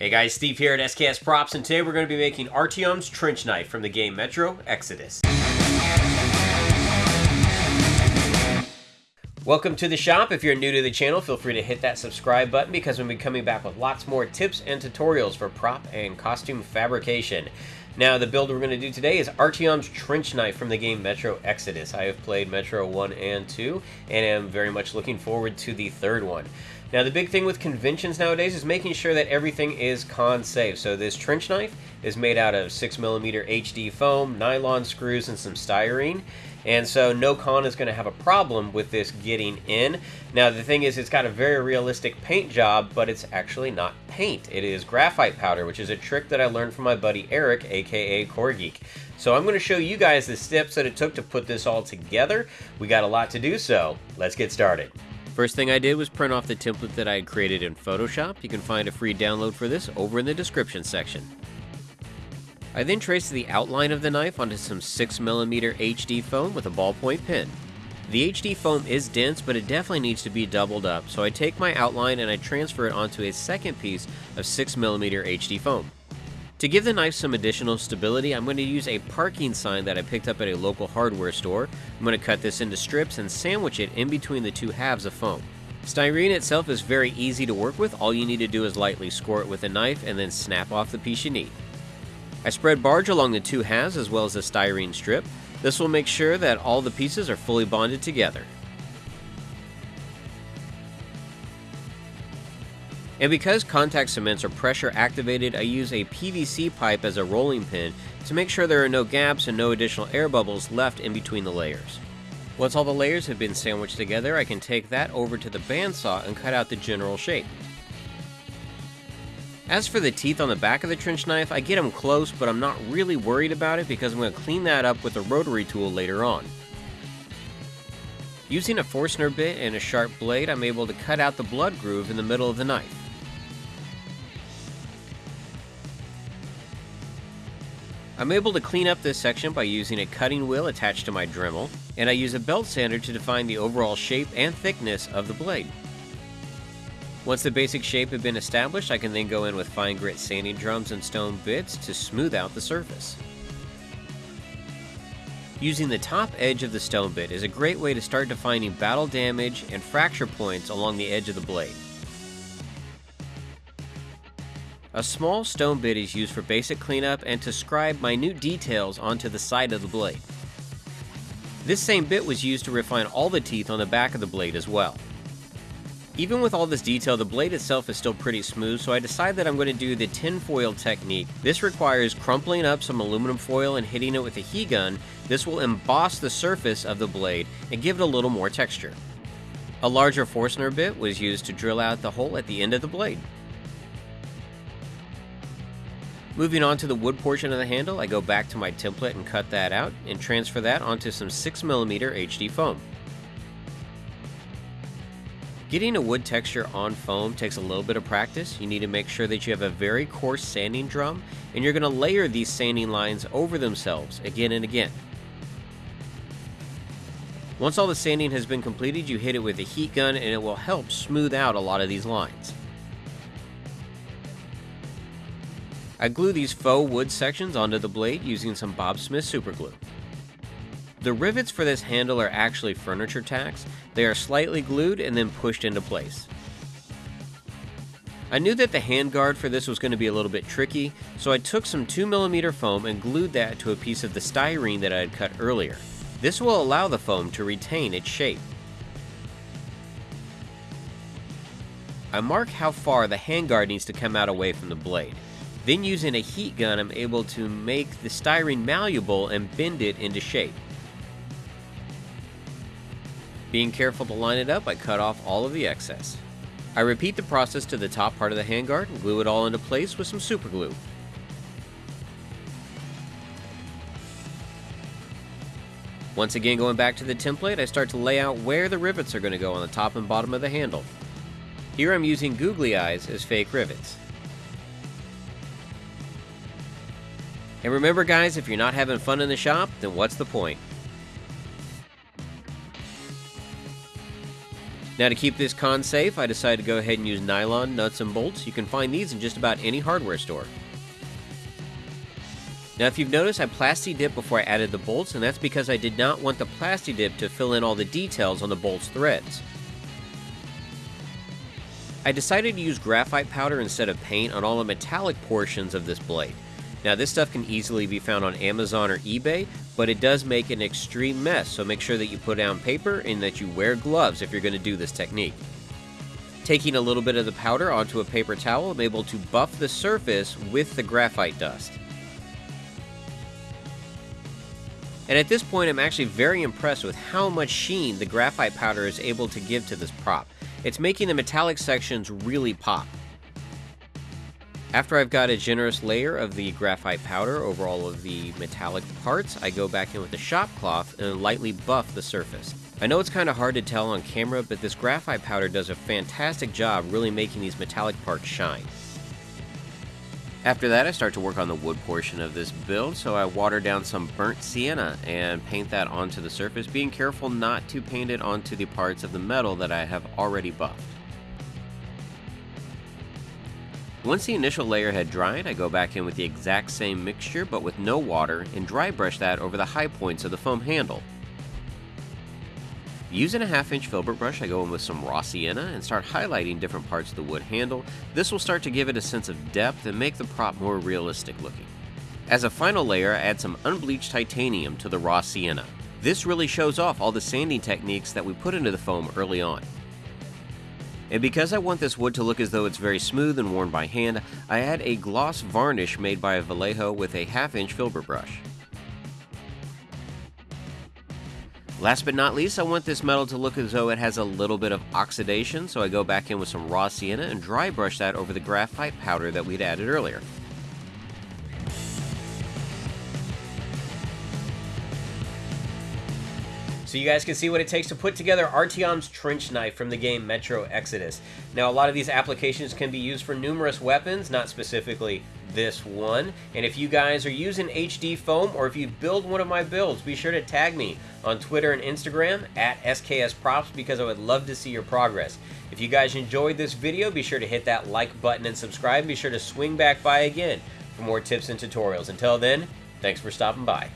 Hey guys, Steve here at SKS Props, and today we're going to be making Artyom's Trench Knife from the game Metro Exodus. Welcome to the shop. If you're new to the channel, feel free to hit that subscribe button because we'll be coming back with lots more tips and tutorials for prop and costume fabrication. Now, the build we're going to do today is Artyom's Trench Knife from the game Metro Exodus. I have played Metro 1 and 2, and am very much looking forward to the third one. Now, the big thing with conventions nowadays is making sure that everything is con safe. So this trench knife is made out of 6mm HD foam, nylon screws, and some styrene. And so no con is going to have a problem with this getting in. Now the thing is it's got a very realistic paint job, but it's actually not paint. It is graphite powder, which is a trick that I learned from my buddy Eric, aka Core Geek. So I'm going to show you guys the steps that it took to put this all together. We got a lot to do, so let's get started. First thing I did was print off the template that I had created in Photoshop. You can find a free download for this over in the description section. I then traced the outline of the knife onto some 6mm HD foam with a ballpoint pen. The HD foam is dense, but it definitely needs to be doubled up, so I take my outline and I transfer it onto a second piece of 6mm HD foam. To give the knife some additional stability, I'm going to use a parking sign that I picked up at a local hardware store. I'm going to cut this into strips and sandwich it in between the two halves of foam. Styrene itself is very easy to work with, all you need to do is lightly score it with a knife and then snap off the piece you need. I spread barge along the two halves as well as the styrene strip. This will make sure that all the pieces are fully bonded together. And because contact cements are pressure activated, I use a PVC pipe as a rolling pin to make sure there are no gaps and no additional air bubbles left in between the layers. Once all the layers have been sandwiched together, I can take that over to the bandsaw and cut out the general shape. As for the teeth on the back of the trench knife, I get them close, but I'm not really worried about it because I'm going to clean that up with a rotary tool later on. Using a Forstner bit and a sharp blade, I'm able to cut out the blood groove in the middle of the knife. I'm able to clean up this section by using a cutting wheel attached to my Dremel, and I use a belt sander to define the overall shape and thickness of the blade. Once the basic shape had been established, I can then go in with fine grit sanding drums and stone bits to smooth out the surface. Using the top edge of the stone bit is a great way to start defining battle damage and fracture points along the edge of the blade. A small stone bit is used for basic cleanup and to scribe minute details onto the side of the blade. This same bit was used to refine all the teeth on the back of the blade as well. Even with all this detail, the blade itself is still pretty smooth, so I decided that I'm going to do the tinfoil technique. This requires crumpling up some aluminum foil and hitting it with a heat gun. This will emboss the surface of the blade and give it a little more texture. A larger Forstner bit was used to drill out the hole at the end of the blade. Moving on to the wood portion of the handle, I go back to my template and cut that out and transfer that onto some 6mm HD foam. Getting a wood texture on foam takes a little bit of practice. You need to make sure that you have a very coarse sanding drum and you're going to layer these sanding lines over themselves again and again. Once all the sanding has been completed, you hit it with a heat gun and it will help smooth out a lot of these lines. I glue these faux wood sections onto the blade using some Bob Smith superglue. The rivets for this handle are actually furniture tacks. They are slightly glued and then pushed into place. I knew that the handguard for this was going to be a little bit tricky, so I took some 2mm foam and glued that to a piece of the styrene that I had cut earlier. This will allow the foam to retain its shape. I mark how far the handguard needs to come out away from the blade. Then using a heat gun, I'm able to make the styrene malleable and bend it into shape. Being careful to line it up, I cut off all of the excess. I repeat the process to the top part of the handguard and glue it all into place with some super glue. Once again going back to the template, I start to lay out where the rivets are going to go on the top and bottom of the handle. Here I'm using googly eyes as fake rivets. And remember guys, if you're not having fun in the shop, then what's the point? Now to keep this con safe, I decided to go ahead and use nylon nuts and bolts. You can find these in just about any hardware store. Now if you've noticed, I plasti dipped before I added the bolts, and that's because I did not want the plasti dip to fill in all the details on the bolt's threads. I decided to use graphite powder instead of paint on all the metallic portions of this blade. Now this stuff can easily be found on Amazon or eBay, but it does make an extreme mess, so make sure that you put down paper and that you wear gloves if you're going to do this technique. Taking a little bit of the powder onto a paper towel, I'm able to buff the surface with the graphite dust. And at this point, I'm actually very impressed with how much sheen the graphite powder is able to give to this prop. It's making the metallic sections really pop. After I've got a generous layer of the graphite powder over all of the metallic parts, I go back in with a shop cloth and lightly buff the surface. I know it's kind of hard to tell on camera, but this graphite powder does a fantastic job really making these metallic parts shine. After that, I start to work on the wood portion of this build, so I water down some burnt sienna and paint that onto the surface, being careful not to paint it onto the parts of the metal that I have already buffed. Once the initial layer had dried, I go back in with the exact same mixture but with no water and dry brush that over the high points of the foam handle. Using a half inch filbert brush, I go in with some raw sienna and start highlighting different parts of the wood handle. This will start to give it a sense of depth and make the prop more realistic looking. As a final layer, I add some unbleached titanium to the raw sienna. This really shows off all the sanding techniques that we put into the foam early on. And because I want this wood to look as though it's very smooth and worn by hand, I add a gloss varnish made by a Vallejo with a half inch filbert brush. Last but not least, I want this metal to look as though it has a little bit of oxidation, so I go back in with some raw sienna and dry brush that over the graphite powder that we'd added earlier. So you guys can see what it takes to put together Artyom's trench knife from the game Metro Exodus. Now a lot of these applications can be used for numerous weapons, not specifically this one. And if you guys are using HD foam or if you build one of my builds, be sure to tag me on Twitter and Instagram at SKS Props because I would love to see your progress. If you guys enjoyed this video, be sure to hit that like button and subscribe. Be sure to swing back by again for more tips and tutorials. Until then, thanks for stopping by.